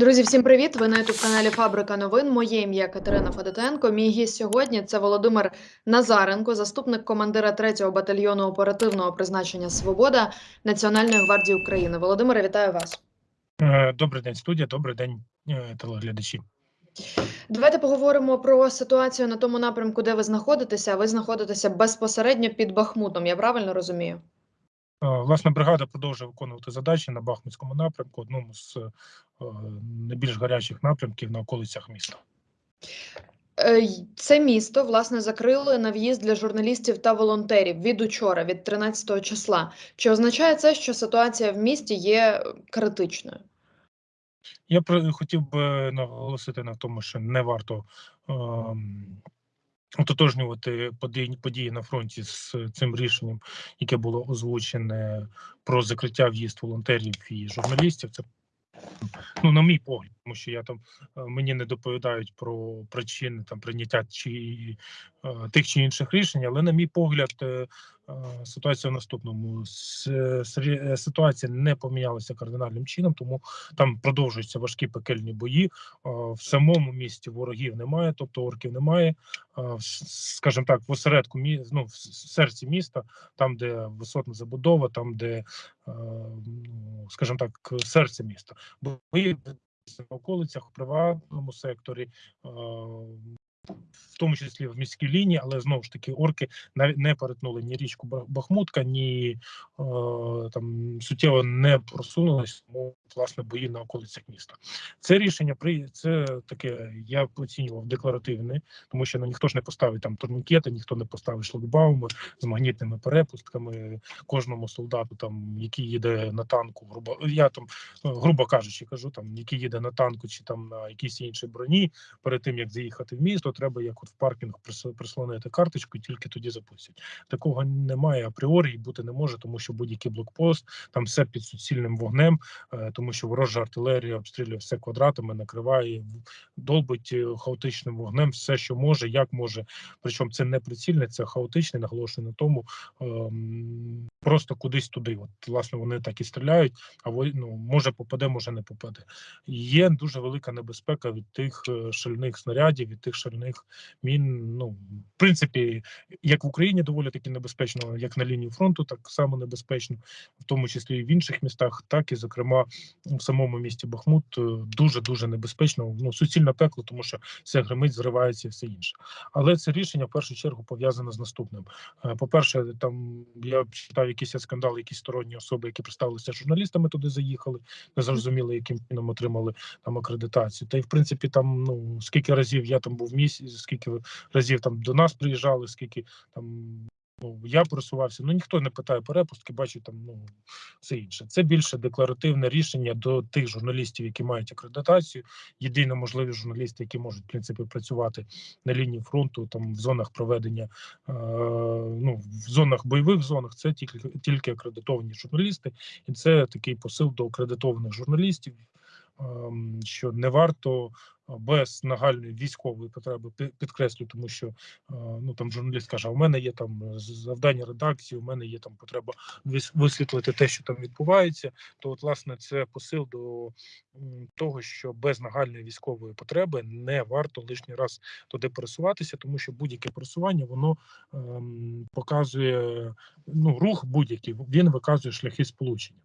Друзі, всім привіт! Ви на youtube каналі Фабрика новин. Моє ім'я Катерина Федотенко. Мій гість сьогодні це Володимир Назаренко, заступник командира 3-го батальйону оперативного призначення Свобода Національної гвардії України. Володимире, вітаю вас. Е, Добрий день, студія. Добрий день, е, телеглядачі. Давайте поговоримо про ситуацію на тому напрямку, де ви знаходитеся. Ви знаходитеся безпосередньо під Бахмутом. Я правильно розумію? Е, Власна бригада продовжує виконувати задачі на Бахмутському напрямку, одному з е, найбільш гарячих напрямків на околицях міста. Е, Це місто власне закрили на в'їзд для журналістів та волонтерів від учора, від 13 числа. Чи означає це, що ситуація в місті є е, критичною? Я хотів би наголосити на тому, що не варто ем, ототожнювати події, події на фронті з цим рішенням, яке було озвучене про закриття в'їзд волонтерів і журналістів. Це ну, на мій погляд, тому що я там е, мені не доповідають про причини там прийняття чи е, тих чи інших рішень, але на мій погляд, е, ситуація в наступному ситуація не помінялася кардинальним чином, тому там продовжуються важкі пекельні бої. В самому місті ворогів немає, тобто орків немає. Скажімо так, в осередку ну, в серці міста, там, де висотна забудова, там, де, ну, скажімо так, серце міста бої в околицях, у приватному секторі, в тому числі в міській лінії, але знову ж таки орки не перетнули ні річку Бахмутка, ні там суттєво не просунулись, тому власне бої на околицях міста. Це рішення при це таке. Я оцінював декларативне, тому що ну, ніхто ж не поставить там турнікети, ніхто не поставить шлагбауми з магнітними перепустками. Кожному солдату, там який їде на танку, грубо я там ну, грубо кажучи, кажу там, який їде на танку чи там на якійсь іншій броні, перед тим як заїхати в місто, треба як от в паркінг прис- прислонити карточку, і тільки тоді запустять. Такого немає апріорі і бути не може, тому що будь-який блокпост там все під суцільним вогнем, е, тому що ворожа артилерія обстрілює все квадратами, накриває, долбить е, хаотичним вогнем все, що може, як може. Причому це не прицільне, це хаотичне, наголошую на тому. ем, Просто кудись туди. От власне вони так і стріляють, а ну, може попаде, може не попаде. Є дуже велика небезпека від тих е, шальних снарядів, від тих шальних мін. Ну, в принципі, як в Україні доволі таки небезпечно, як на лінії фронту, так само небезпечно, в тому числі і в інших містах, так і зокрема в самому місті Бахмут дуже дуже небезпечно. Ну суцільне пекло, тому що все гримить, зривається і все інше. Але це рішення в першу чергу пов'язане з наступним. Е, По-перше, там я читав якийсь скандал, якісь сторонні особи, які представилися журналістами, туди заїхали, не зрозуміли, яким чином отримали там акредитацію. Та й в принципі, там ну скільки разів я там був місті, скільки разів там до нас приїжджали, скільки там. Ну, я просувався, ну ніхто не питає перепустки, бачу там ну все інше. Це більше декларативне рішення до тих журналістів, які мають акредитацію. Єдино можливі журналісти, які можуть в принципі працювати на лінії фронту, там в зонах проведення, е, ну в зонах бойових зонах, це тільки тільки акредитовані журналісти, і це такий посил до акредитованих журналістів. Ем, Що не варто без нагальної військової потреби підкреслю, тому що е, ну там журналіст каже: у мене є там е, завдання редакції, у мене є там потреба вис- висвітлити те, що там відбувається. То, от, власне, це посил до того, що без нагальної військової потреби не варто лишній раз туди пересуватися, тому що будь-яке пересування воно ем, показує ну рух будь-який, він виказує шляхи сполучення.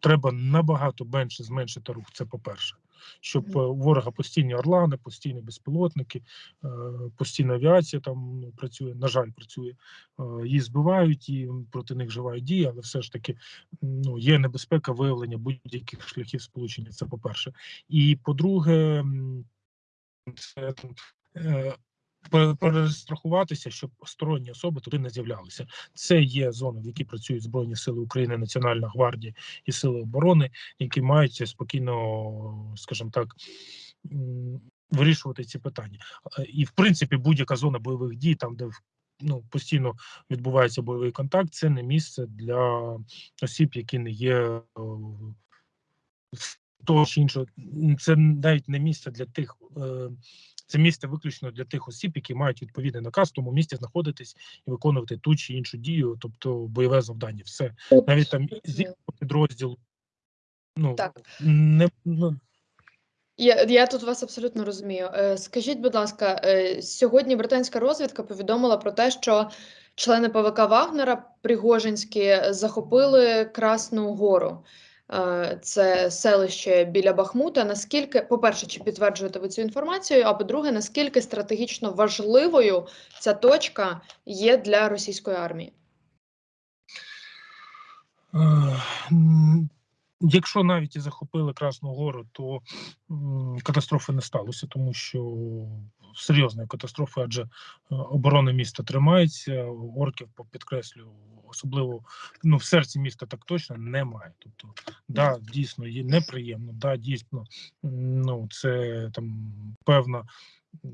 Треба набагато менше зменшити рух. Це по-перше, щоб е, у ворога постійні орлани, постійні безпілотники, е, постійна авіація там ну, працює. На жаль, працює. Е, Її збивають і проти них вживають дії, але все ж таки ну є небезпека виявлення будь-яких шляхів сполучення. Це по-перше, і по-друге, це е, пер- перестрахуватися, щоб сторонні особи туди не з'являлися. Це є зона, в якій працюють збройні сили України, Національна гвардія і сили оборони, які мають спокійно, скажімо так. Вирішувати ці питання, Е, і в принципі будь-яка зона бойових дій, там де ну постійно відбувається бойовий контакт, це не місце для осіб, які не є е, того чи іншого. Це навіть не місце для тих. е, Це місце виключно для тих осіб, які мають відповідний наказ в тому місці знаходитись і виконувати ту чи іншу дію, тобто бойове завдання. Все навіть там з іншого підрозділу. Ну Так. не ну, Я я тут вас абсолютно розумію. Е, скажіть, будь ласка, е, сьогодні британська розвідка повідомила про те, що члени ПВК Вагнера Пригожинські захопили Красну Гору. Е, це селище біля Бахмута. Наскільки, по-перше, чи підтверджуєте ви цю інформацію? А по-друге, наскільки стратегічно важливою ця точка є для російської армії? Е, Якщо навіть і захопили Красну Гору, то катастрофи не сталося, тому що серйозної катастрофи, адже е, оборона міста тримається, орків підкреслю, особливо ну, в серці міста так точно немає. Тобто, да, дійсно є неприємно, да, дійсно, ну це там певна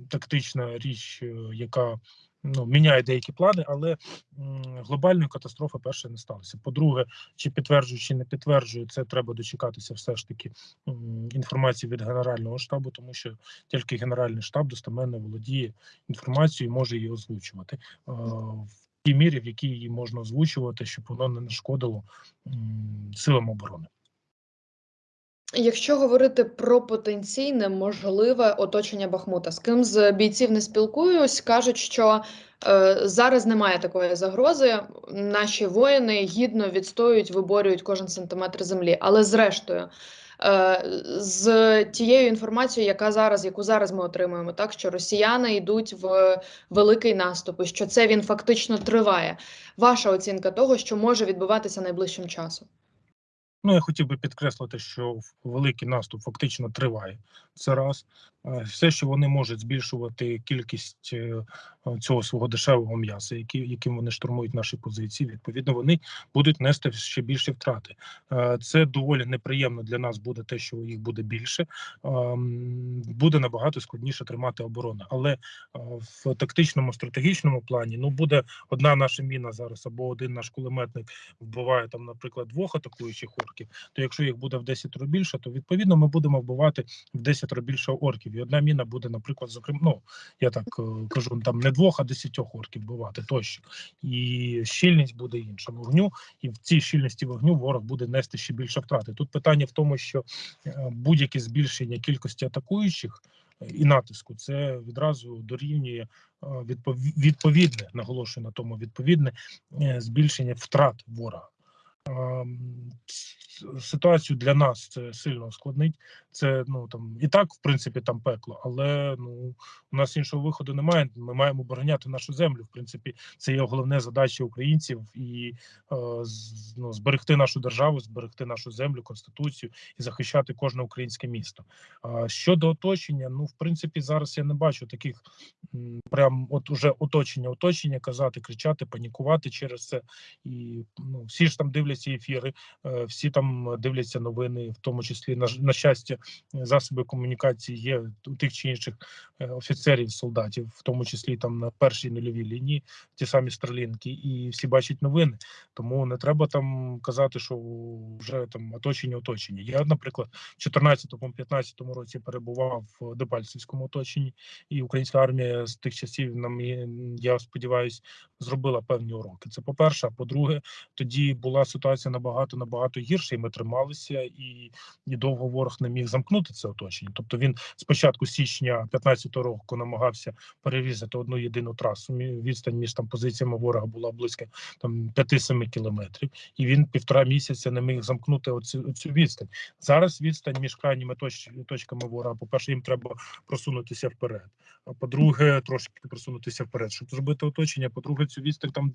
тактична річ, е, яка ну, міняє деякі плани, але м, глобальної катастрофи перше не сталося. По-друге, чи підтверджую, чи не підтверджую, це треба дочекатися все ж таки м, інформації від Генерального штабу, тому що тільки Генеральний штаб достеменно володіє інформацією і може її озвучувати. е, В тій мірі, в якій її можна озвучувати, щоб воно не нашкодило м, силам оборони. Якщо говорити про потенційне можливе оточення Бахмута, з ким з бійців не спілкуюсь, кажуть, що е, зараз немає такої загрози. Наші воїни гідно відстоюють, виборюють кожен сантиметр землі. Але зрештою, е, з тією інформацією, яка зараз, яку зараз ми отримуємо, так що росіяни йдуть в великий наступ, і що це він фактично триває. Ваша оцінка того, що може відбуватися найближчим часом. Ну, я хотів би підкреслити, що великий наступ фактично триває. Це раз. Е, Все, що вони можуть збільшувати кількість е, е, цього свого дешевого м'яса, які, яким вони штурмують наші позиції, відповідно, вони будуть нести ще більші втрати. Це доволі неприємно для нас буде те, що їх буде більше. Ем, Буде набагато складніше тримати оборону. Але в тактичному стратегічному плані ну буде одна наша міна зараз або один наш кулеметник вбиває там, наприклад, двох атакуючих орків, то якщо їх буде в 10 разів більше, то відповідно ми будемо вбивати в 10 разів більше орків. І одна міна буде, наприклад, зокрема, ну я так е, кажу, там не двох, а десятьох орків вбивати тощо. І щільність буде інша вогню, і в цій щільності вогню ворог буде нести ще більше втрати. Тут питання в тому, що е, будь-яке збільшення кількості атакуючих. е, І натиску це відразу дорівнює відповідне, наголошую на тому відповідне збільшення втрат ворога. Ситуацію для нас це сильно ускладнить. Це ну там і так, в принципі, там пекло, але ну у нас іншого виходу немає. Ми маємо обороняти нашу землю. В принципі, це є головне задача українців і е, ну, зберегти нашу державу, зберегти нашу землю, конституцію і захищати кожне українське місто. А щодо оточення, ну в принципі, зараз я не бачу таких м, прям от уже оточення, оточення, казати, кричати, панікувати через це. І ну всі ж там дивляться ефіри, е, всі там дивляться новини, в тому числі на, на щастя, засоби комунікації є у тих чи інших е, офіцерів, солдатів, в тому числі там на першій нульовій лінії, ті самі стрілінки, і всі бачать новини. Тому не треба там казати, що вже там оточення оточення. Я, наприклад, в 14-15 році перебував в Дебальцевському оточенні, і українська армія з тих часів, на мій, я сподіваюся, зробила певні уроки. Це по-перше. А по-друге, тоді була ситуація набагато набагато гірша, і ми трималися, і, і довго ворог не міг замкнути це оточення. Тобто він спочатку січня 15-го року намагався перерізати одну єдину трасу. Відстань між там позиціями ворога була близько там 5-7 кілометрів, і він півтора місяця не міг замкнути оцю, оцю відстань. Зараз відстань між крайніми точ, точками ворога. По перше, їм треба просунутися вперед. А по-друге, трошки просунутися вперед, щоб зробити оточення. По-друге, цю відстань там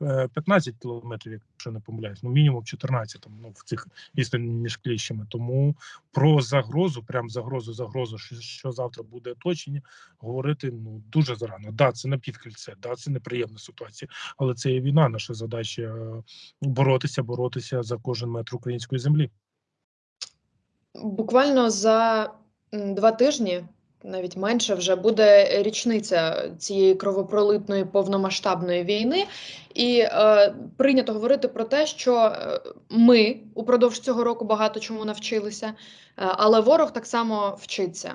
10-15 кілометрів, якщо не помиляюсь, ну мінімум 14 там, ну, в цих відстань між кліщами. Тому про загрозу, прям загрозу, загрозу, що, що завтра буде оточення, говорити ну дуже зарано. Да, це напівкільце, да, це неприємна ситуація, але це є війна. Наша задача е, боротися, боротися за кожен метр української землі. Буквально за два тижні, навіть менше, вже буде річниця цієї кровопролитної повномасштабної війни, і е, прийнято говорити про те, що е, ми упродовж цього року багато чому навчилися, е, але ворог так само вчиться.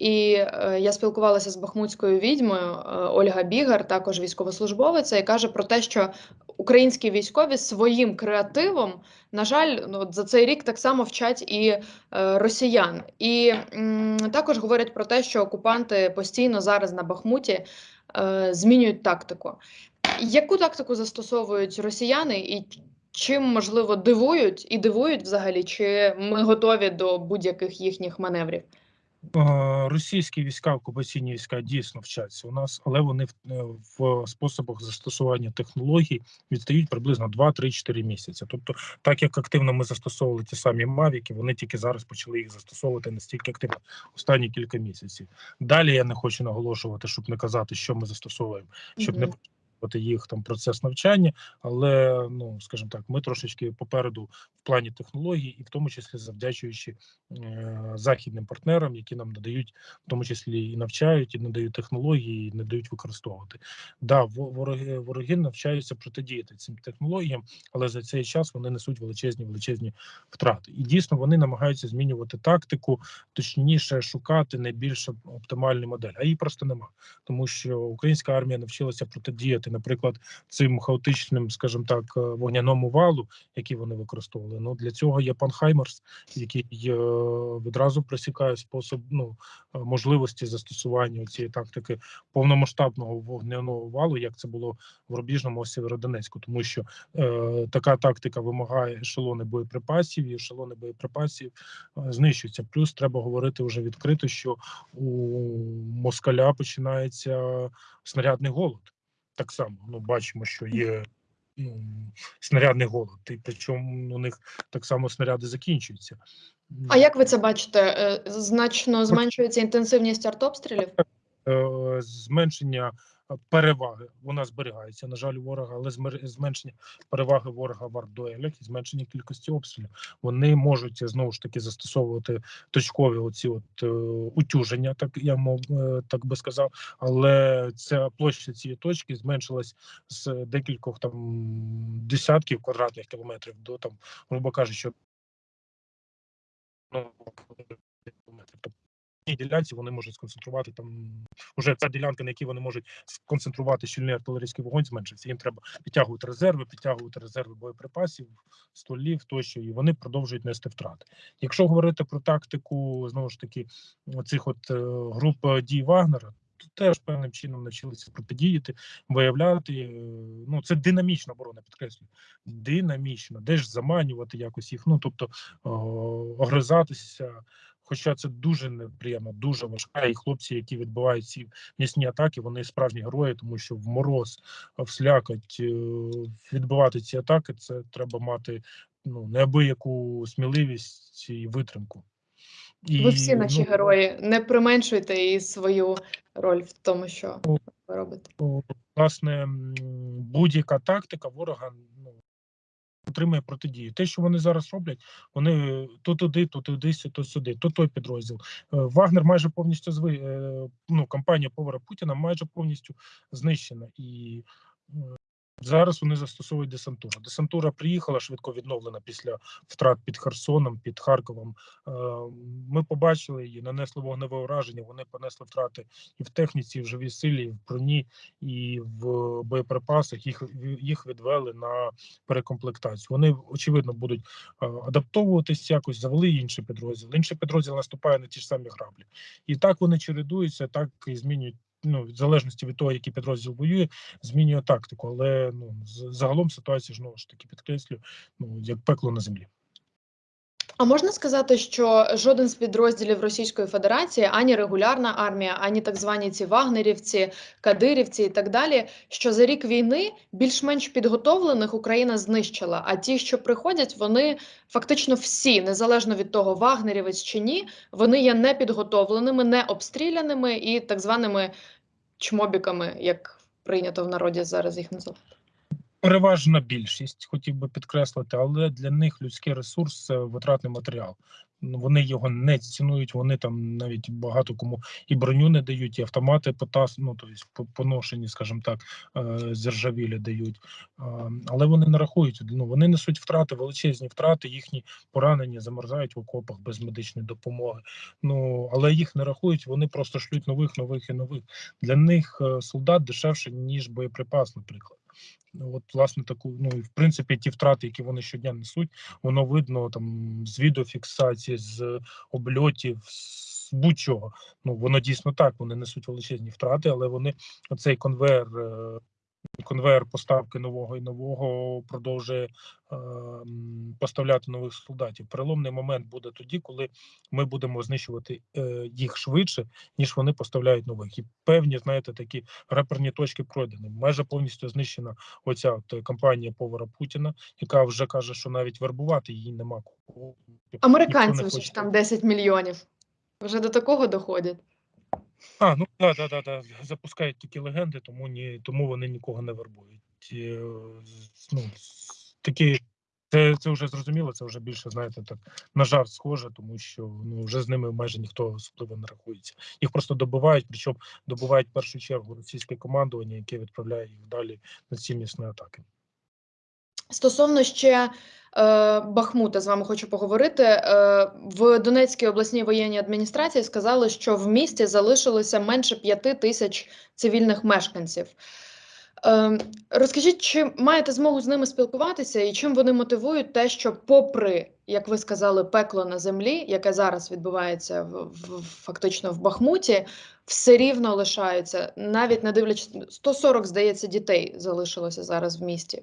І е, я спілкувалася з бахмутською відьмою е, Ольга Бігар, також військовослужбовиця, і каже про те, що українські військові своїм креативом, на жаль, ну, от за цей рік так само вчать і е, росіян. І також говорять про те, що окупанти постійно зараз на Бахмуті змінюють тактику. Яку тактику застосовують росіяни, і чим можливо дивують і дивують взагалі? Чи ми готові до будь-яких їхніх маневрів? Російські війська, окупаційні війська дійсно вчаться у нас, але вони в, е, способах застосування технологій відстають приблизно 2-3-4 місяці. Тобто, так як активно ми застосовували ті самі мавіки, вони тільки зараз почали їх застосовувати настільки активно останні кілька місяців. Далі я не хочу наголошувати, щоб не казати, що ми застосовуємо, щоб не Мгм. почати їх там процес навчання, але ну скажімо так, ми трошечки попереду в плані технологій, і в тому числі завдячуючи е, західним партнерам, які нам надають, в тому числі і навчають, і надають технології, і не дають використовувати. Да, вороги вороги навчаються протидіяти цим технологіям, але за цей час вони несуть величезні величезні втрати. І дійсно вони намагаються змінювати тактику, точніше шукати найбільш оптимальну модель. А її просто нема, тому що українська армія навчилася протидіяти, наприклад, цим хаотичним, скажімо так, е, вогняному валу, який вони використовували. Ну для цього є пан Хаймерс, який е, відразу присікає спосіб ну е, можливості застосування цієї тактики повномасштабного вогняного валу, як це було в рубіжному Сєвєродонецьку, тому що е, така тактика вимагає ешелони боєприпасів, і ешелони боєприпасів е, знищуються. Плюс треба говорити вже відкрито, що у москаля починається снарядний голод. Так само ну бачимо, що є ну, снарядний голод, і причому у них так само снаряди закінчуються. А як ви це бачите? Е, Значно зменшується інтенсивність артобстрілів? е, зменшення переваги вона зберігається, на жаль, ворога, але зменшення переваги ворога в артдуелях і зменшення кількості обстрілів. Вони можуть знову ж таки застосовувати точкові оці от е, утюження, так я мов е, так би сказав. Але ця площа цієї точки зменшилась з декількох там десятків квадратних кілометрів до там, грубо кажучи, ну, Тобто ділянці вони можуть сконцентрувати там уже ця ділянка, на якій вони можуть сконцентрувати щільний артилерійський вогонь, зменшився. Їм треба підтягувати резерви, підтягувати резерви боєприпасів, стволів тощо, і вони продовжують нести втрати. Якщо говорити про тактику знову ж таки цих от е, груп е, дій Вагнера. то Теж певним чином навчилися протидіяти, виявляти. е, Ну це динамічна оборона, підкреслюю. Динамічно, де ж заманювати якось їх. Ну тобто огризатися. Хоча це дуже неприємно, дуже важка. І хлопці, які відбувають ці м'ясні атаки, вони справжні герої, тому що в мороз, в слякоть е, відбивати ці атаки, це треба мати ну неабияку сміливість і витримку. І, Ви всі наші ну, герої. Не применшуйте і свою роль в тому, що ви робите. власне будь-яка тактика ворога ну, отримує протидію. Те, що вони зараз роблять, вони то туди, то туди, то сюди, то той підрозділ. Е, Вагнер майже повністю зви е, ну, кампанія повара Путіна майже повністю знищена. І е, зараз вони застосовують десантуру. Десантура приїхала швидко відновлена після втрат під Херсоном, під Харковом. Е, Ми побачили її, нанесли вогневе ураження. Вони понесли втрати і в техніці, і в живій силі, і в броні, і в боєприпасах. Їх їх відвели на перекомплектацію. Вони очевидно будуть е, адаптовуватись якось, завели інший підрозділ. Інший підрозділ наступає на ті ж самі граблі, і так вони чередуються, так і змінюють. Ну, в залежності від того, який підрозділ воює, змінює тактику. Але ну загалом ситуація знову ж таки підкреслю, ну як пекло на землі. А можна сказати, що жоден з підрозділів Російської Федерації, ані регулярна армія, ані так звані ці вагнерівці, кадирівці і так далі, що за рік війни більш-менш підготовлених Україна знищила. А ті, що приходять, вони фактично всі, незалежно від того, вагнерівець чи ні, вони є непідготовленими, не обстріляними і так званими чмобіками, як прийнято в народі зараз їх називати. Переважна більшість хотів би підкреслити, але для них людський ресурс це витратний матеріал. Ну, Вони його не цінують. Вони там навіть багато кому і броню не дають, і автомати потас, ну тобто по- поношені, скажімо так, е, зержавілі дають. Е, Але вони не рахують. Ну вони несуть втрати, величезні втрати. Їхні поранені замерзають в окопах без медичної допомоги. Ну але їх не рахують. Вони просто шлють нових, нових і нових. Для них е, солдат дешевше ніж боєприпас, наприклад. Ну, От, власне, таку, ну в принципі, ті втрати, які вони щодня несуть, воно видно там з відеофіксації, з обльотів, з будь-чого. Ну воно дійсно так. Вони несуть величезні втрати, але вони оцей конвейер, е, конвейер поставки нового і нового продовжує е, поставляти нових солдатів. Переломний момент буде тоді, коли ми будемо знищувати е, їх швидше, ніж вони поставляють нових. І певні, знаєте, такі реперні точки пройдені. Майже повністю знищена оця от кампанія повара Путіна, яка вже каже, що навіть вербувати її нема кого. Американці Ніхто не вже ж там 10 мільйонів. Вже до такого доходять. А, ну да, да, да, да. Запускають такі легенди, тому ні, тому вони нікого не вербують. Е, Ну, такі, це, це вже зрозуміло, це вже більше, знаєте, так на жарт схоже, тому що ну вже з ними майже ніхто особливо не рахується. Їх просто добивають, причому добивають в першу чергу російське командування, яке відправляє їх далі на ці місні атаки. Стосовно ще е, Бахмута, з вами хочу поговорити. Е, в Донецькій обласній воєнній адміністрації сказали, що в місті залишилося менше п'яти тисяч цивільних мешканців. Е, розкажіть, чи маєте змогу з ними спілкуватися, і чим вони мотивують те, що, попри, як ви сказали, пекло на землі, яке зараз відбувається в, в фактично в Бахмуті, все рівно лишаються, навіть не дивлячись 140, здається, дітей залишилося зараз в місті.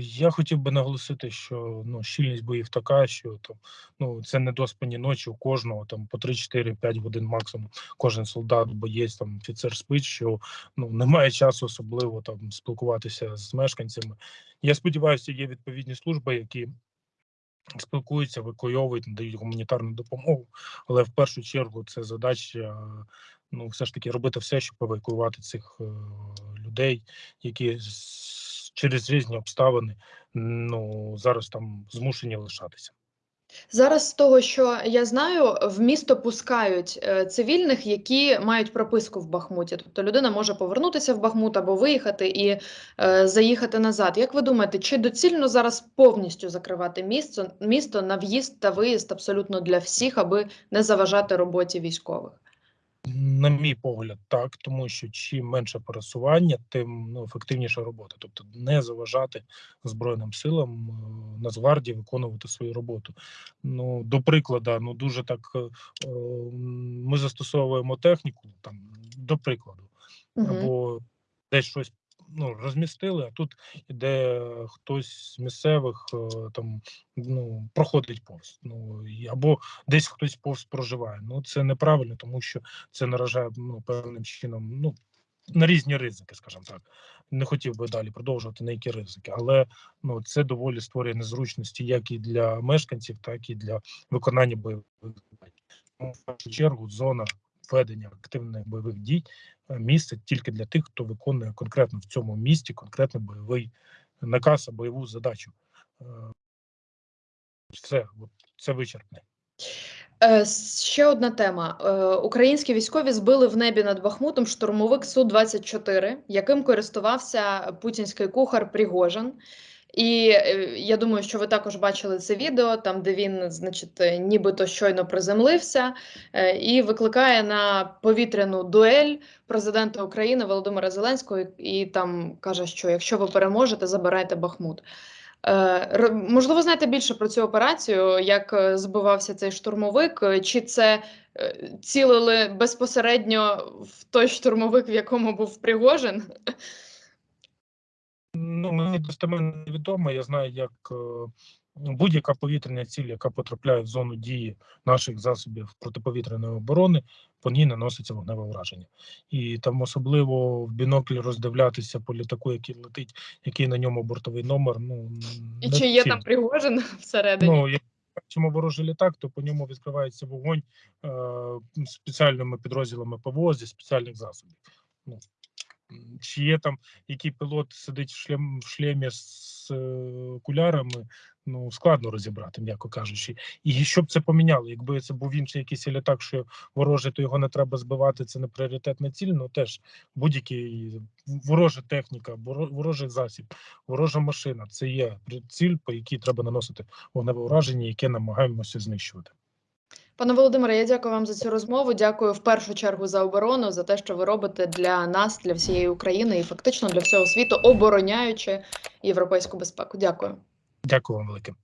Я хотів би наголосити, що ну щільність боїв така, що там ну це недоспані ночі у кожного там по 3-4-5 годин максимум. Кожен солдат, боєць там офіцер спить, що ну немає часу особливо там спілкуватися з мешканцями. Я сподіваюся, є відповідні служби, які спілкуються, евакуйовують, надають гуманітарну допомогу. Але в першу чергу це задача. Ну, все ж таки робити все, щоб евакуювати цих е, людей, які через різні обставини ну зараз там змушені лишатися. Зараз з того, що я знаю, в місто пускають е, цивільних, які мають прописку в Бахмуті. Тобто людина може повернутися в Бахмут або виїхати і е, заїхати назад. Як ви думаєте, чи доцільно зараз повністю закривати місто, місто на в'їзд та виїзд абсолютно для всіх, аби не заважати роботі військових? На мій погляд, так, тому що чим менше пересування, тим ну, ефективніша робота. Тобто не заважати Збройним силам е, Нацгвардії виконувати свою роботу. Ну, до прикладу, ну дуже так е, е, ми застосовуємо техніку, там, до прикладу, Угу. або десь щось ну, розмістили, а тут іде хтось з місцевих е, там ну, проходить повз. Ну, або десь хтось повз проживає. Ну це неправильно, тому що це наражає ну, певним чином ну, на різні ризики, скажімо так. Не хотів би далі продовжувати на які ризики, але ну, це доволі створює незручності як і для мешканців, так і для виконання бойових. Тому, в першу чергу зона ведення активних бойових дій е, місце тільки для тих, хто виконує конкретно в цьому місті конкретний бойовий наказ, бойову задачу. Е, Все, це вичерпне. Е, Ще одна тема. Українські військові збили в небі над Бахмутом штурмовик Су-24, яким користувався путінський кухар Пригожин. І е, я думаю, що ви також бачили це відео, там де він, значить, е, нібито щойно приземлився е, і викликає на повітряну дуель президента України Володимира Зеленського, і, там каже, що якщо ви переможете, забирайте Бахмут. Можливо, знаєте більше про цю операцію, як збивався цей штурмовик, чи це цілили безпосередньо в той штурмовик, в якому був Пригожин? Ну, мені достеменно невідомо. Я знаю, як е, будь-яка повітряна ціль, яка потрапляє в зону дії наших засобів протиповітряної оборони, по ній наноситься вогневе враження. І там особливо в біноклі роздивлятися по літаку, який летить, який на ньому бортовий номер. Ну І чи є там. Пригожин всередині? Ну, як бачимо ворожий літак, то по ньому відкривається вогонь е, спеціальними підрозділами ПВО зі спеціальних засобів. Ну, Чи є там який пілот сидить в шлем в шлемі з е, окулярами, ну складно розібрати, м'яко кажучи. І що б це поміняло? Якби це був інший якийсь літак, що ворожий, то його не треба збивати. Це не пріоритетна ціль. Ну теж будь-який ворожа техніка, воро- ворожий засіб, ворожа машина. Це є ціль, по якій треба наносити вогневе ураження, яке намагаємося знищувати. Пане Володимире, я дякую вам за цю розмову. Дякую в першу чергу за оборону, за те, що ви робите для нас, для всієї України і фактично для всього світу, обороняючи європейську безпеку. Дякую. Дякую вам велике.